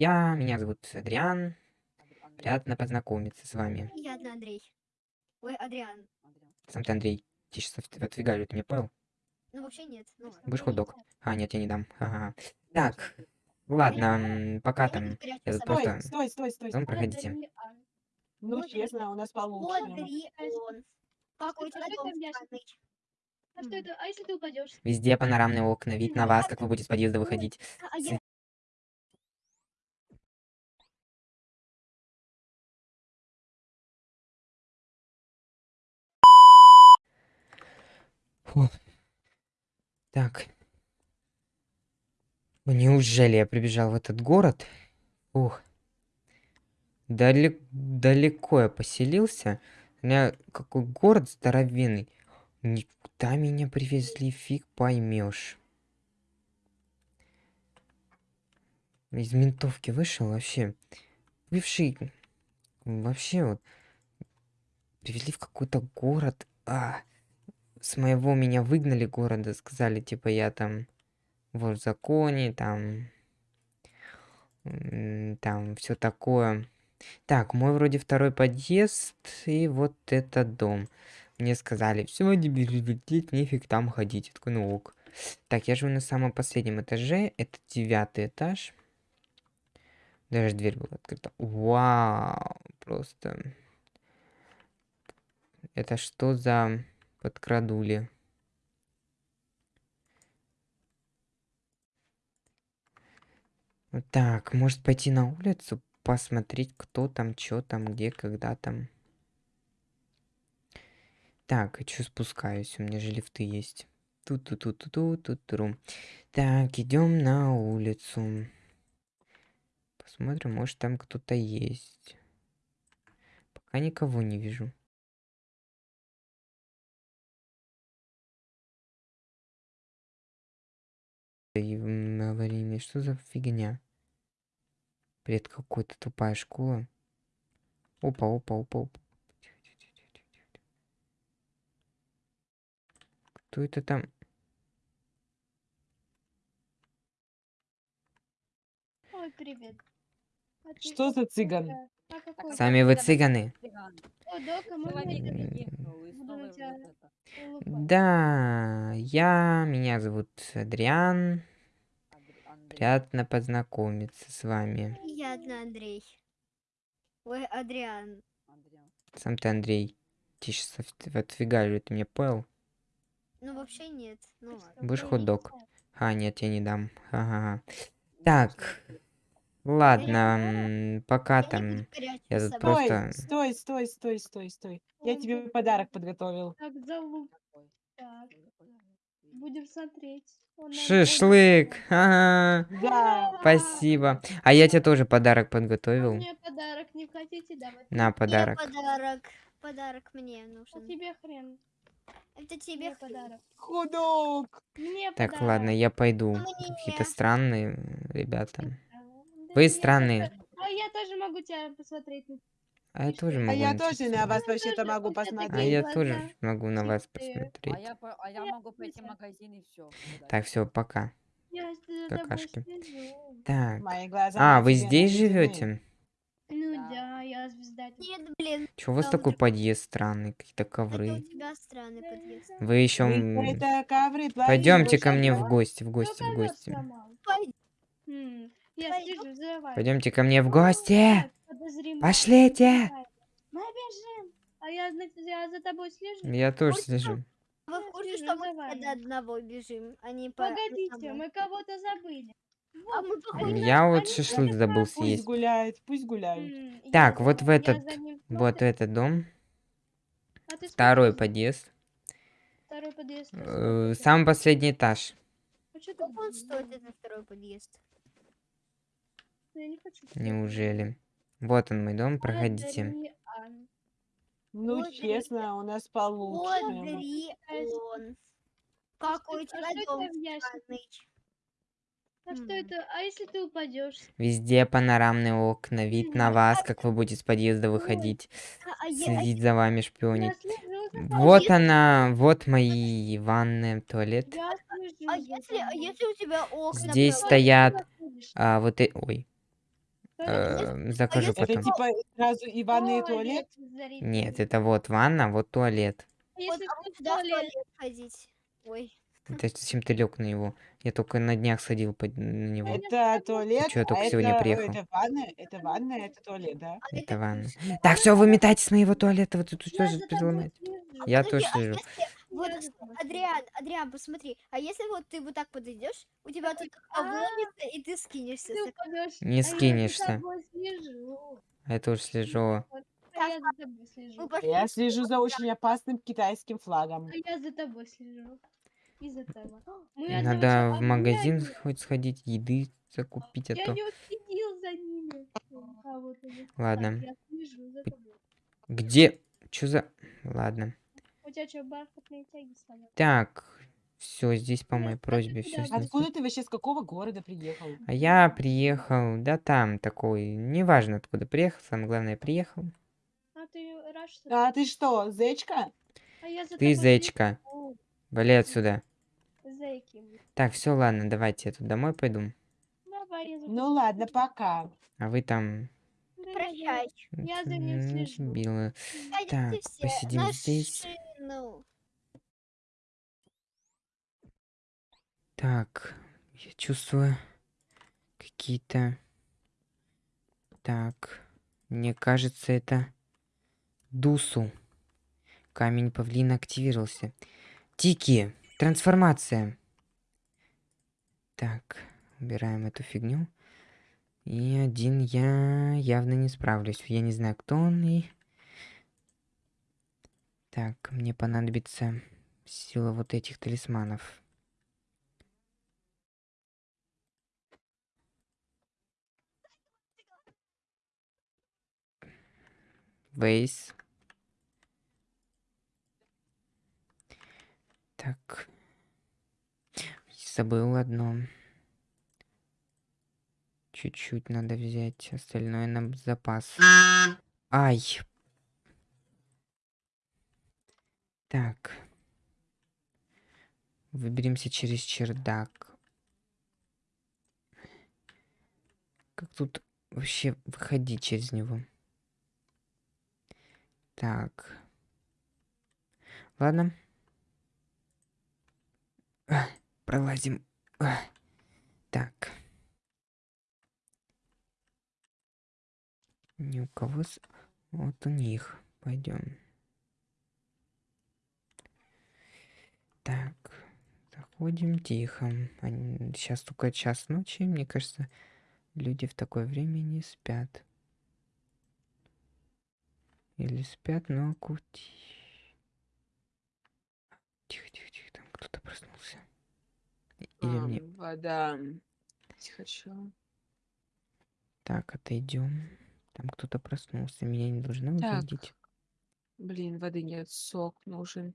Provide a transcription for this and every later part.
Я, меня зовут Адриан. Приятно познакомиться с вами. Приятно, Андрей. Ой, Адриан. Сам ты, Андрей. Ты сейчас отвигали, ты меня понял? Ну, вообще нет. Ну. Будешь хот-дог? А, нет, я не дам. Ага. Так, ладно, пока там. Я тут просто... Стой, стой, стой, стой. Ну, проходите. Ну, Вот честно, у нас получше. У тебя А что дом? А что это? А если ты упадешь? Везде панорамные окна, вид на вас, как вы будете с подъезда выходить. А, а я... Фу. Так. Неужели я прибежал в этот город? Ух. Далек... Далеко я поселился. У меня какой город здоровенный. Никуда меня привезли, фиг поймешь. Из ментовки вышел вообще. Бывший... Вообще вот... Привезли в какой-то город. А, с моего меня выгнали города, сказали, типа, я там в законе, там, там все такое. Так, мой вроде второй подъезд, и вот этот дом. Мне сказали, все, нефиг там ходить. Такой, ну ок. Так, я живу на самом последнем этаже, это девятый этаж. Даже дверь была открыта. Вау, просто. Это что за подкрадули? Так, может пойти на улицу, посмотреть, кто там, что там, где, когда там. Так, что спускаюсь? У меня же лифты есть. тут тут тут тут тут тут тру Так, идем на улицу. Посмотрим, может там кто-то есть. Пока никого не вижу. Аварийный, что за фигня? Бред какой-то, тупая школа. Опа, опа, опа, опа. Кто это там? Ой, привет. А Что за цыган? Сами вы цыганы. Да, я, меня зовут Адриан. Приятно познакомиться с вами. Приятно, Андрей. Ой, Адриан. Сам ты, Андрей. Тише, отфигалю, ты меня понял? Ну, вообще нет. Ну, ладно. Будешь хот-дог? А, нет, я не дам. Ага. Так, ладно, пока там. я тут просто- Стой, стой, стой, стой, стой, стой. Я тебе да. подарок подготовил. Так, залуп. Так, будем смотреть. Шашлык! Ага. Да. Спасибо. А я тебе тоже подарок. А подготовил. Мне подарок не хотите давать? На Мне подарок. подарок. Подарок мне А нужен. тебе хрен. Это тебе Мне подарок. Худок. Мне Так, подарок. ладно, я пойду. Мне. Какие-то странные ребята. А, Вы странные. А я тоже могу тебя посмотреть. А я тоже А могу я на тоже на вас посмотреть. вообще-то могу А посмотреть. такие я тоже могу на вас. А посмотреть. я, по- а я Я могу пойти в магазин и все. Так, все, пока. Я Какашки. Так. А, вы здесь живете? Ну Да. да, я звезда. Нет, блин. Чего у вас такой подъезд странный? Какие-то Это у ковры. тебя странный подъезд. Вы еще... Ковры Пойдемте ко мне в гости, в гости, в ковер гости. Я. Пойдемте ко мне в гости. Пошлите. Мы бежим. А я, я за тобой слежу. Я тоже Пусть слежу. Вы в Я курсе, что мы до одного бежим, а не по... Погодите, мы кого-то забыли. А мы походу... Я вот шашлык забыл. Пусть съесть. пусть гуляют. М, я Так, за- вот в я этот, вот смотрю. этот дом. А Второй подъезд. Второй подъезд. э? Самый последний этаж. А Сколько он стоит, этот второй подъезд? Я не хочу. Неужели? Вот он мой дом, проходите. Адриан. Ну, Вот честно, у нас получше. Одрион. Какой у А что это. А? А если ты упадешь? Везде панорамные окна, вид на вас, как вы будете с подъезда выходить, А, а следить за вами, шпионить. Вот она, вот мои ванная, туалет. А если, а если у тебя окна Здесь стоят, а, вот, э- ой, Э, закажу если Это потом. типа сразу и ванная, и туалет? Нет, это вот ванна, вот туалет. А Вот, Если а ты мы в туда в туалет, туалет ходить. Ой. Это зачем ты лег на него? Я только на днях сходил под- на него. Это туалет, чё, я только а сегодня это, приехал. это ванна, это ванна, это туалет, да? А Это ванна. кушать. Так, все, выметайтесь с моего туалета. Вот тут что же переломать? Я тоже а если вот, Я Адриан, Адриан, посмотри, а если вот ты вот так подойдешь, у тебя тут обломится, и ты скинешься. Не а Я за скинешься. тобой слежу. А я тоже слежу. А я за тобой слежу. Я слежу за очень опасным китайским флагом. А я за тобой слежу. Из-за того. Надо в а магазин я хоть сходить, еды закупить, а Я то... не уследил за ними. А. Ладно. Так, я слежу за тобой. Где? Чё за... Ладно. Что, бархатные тяги сломаны? Так, все здесь по Я моей просьбе все. Откуда ты вообще, с какого города приехал? А я приехал, да там такой, неважно откуда приехал, самое главное приехал. А ты что А ты что, зечка? А я за Ты зечка, вали отсюда. Зайки. Так, все, ладно, давайте я тут домой пойду. Давай, Ну ладно, пока. А вы там... Да, Прощай. Я за ним слежу. Билла. Пойдемте Так, все посидим на здесь. Шину. Так, я чувствую какие-то... Так, мне кажется, это Дусу. Камень павлина активировался. Тики, трансформация. Так, убираем эту фигню. И один я явно не справлюсь. Я не знаю, кто он и... Так, мне понадобится сила вот этих талисманов. Вейс. Так. Забыл одно. Чуть-чуть надо взять, остальное на запас. Ай. Так. Выберемся через чердак. Как тут вообще выходить через него? Так. Ладно. Пролазим. Так. Ни у кого с... Вот у них. Пойдем. Так. Заходим тихо. Сейчас только час ночи. Мне кажется, люди в такое время не спят. Или спят, но кути. Тихо, тихо, тихо, там кто-то проснулся. Или мне... Ам, Вода. Хочу. Так, отойдем. Там кто-то проснулся. Меня не должно Так. увидеть. Блин, воды нет, сок нужен.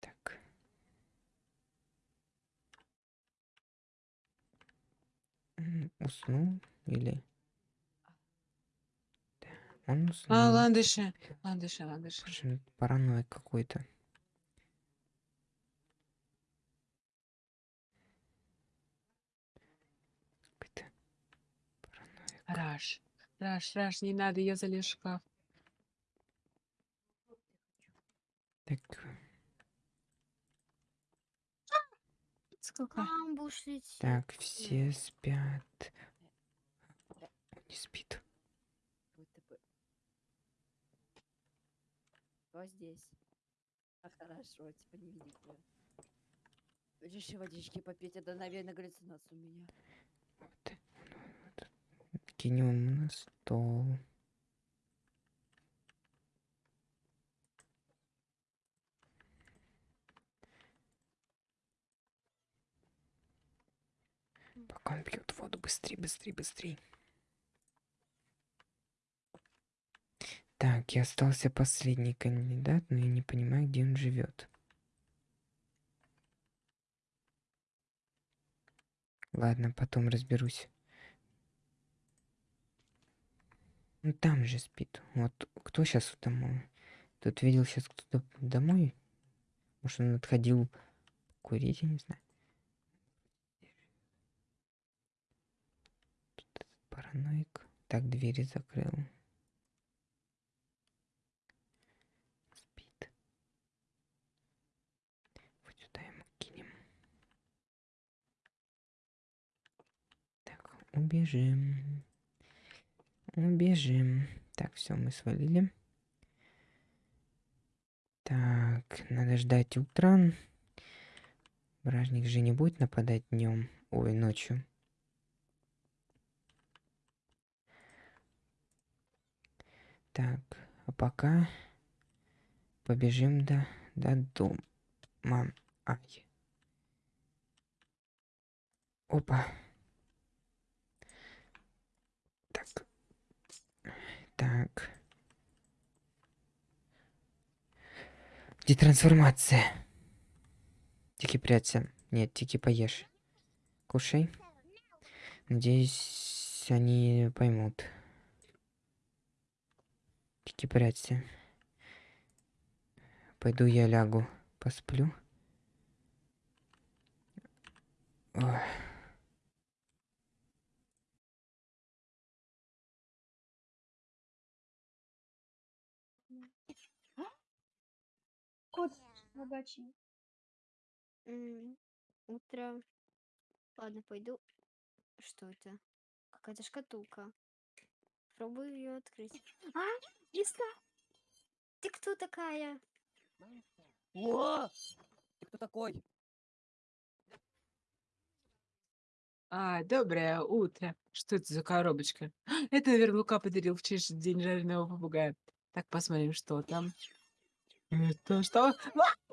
Так. Уснул или... Он уснул. А, ландыши. Ландыши, ландыши. Слушай, параноик какой-то. Раш. Раш, Раш, не надо, я залез в шкаф. Так, Сколько? Так, все спят. Он не спит. Кто здесь? А хорошо, типа не видит. Реши водички попить, это, наверное, галлюцинация у меня. Вот. Вот. Кинем на стол. Пока он пьет воду, быстрее, быстрее, быстрее. Так, и остался последний кандидат, но я не понимаю, где он живет. Ладно, потом разберусь. Ну там же спит. Вот кто сейчас домой? Тут видел сейчас кто-то домой? Может он отходил курить, я не знаю. Параноик. Так, двери закрыл. Спит. Вот сюда ему кинем. Так, убежим. Убежим. Так, все, мы свалили. Так, надо ждать утра. Бражник же не будет нападать днем, ой, ночью. Так, а пока побежим до, до дома. Ай. Опа. Так. Так. Детрансформация. Тики прячься. Нет, тики поешь. Кушай. Надеюсь, они поймут. Тики прячься. Пойду я лягу, посплю. Ой. Кот рабочий. М, Утро. Ладно, пойду. Что это? Какая-то шкатулка. Пробую ее открыть. А, листа! Ты кто такая? О! Ты кто такой? А, доброе утро. Что это за коробочка? Это, наверное, Лука подарил в честь день жареного попугая. Так, посмотрим, что там. Это что? А!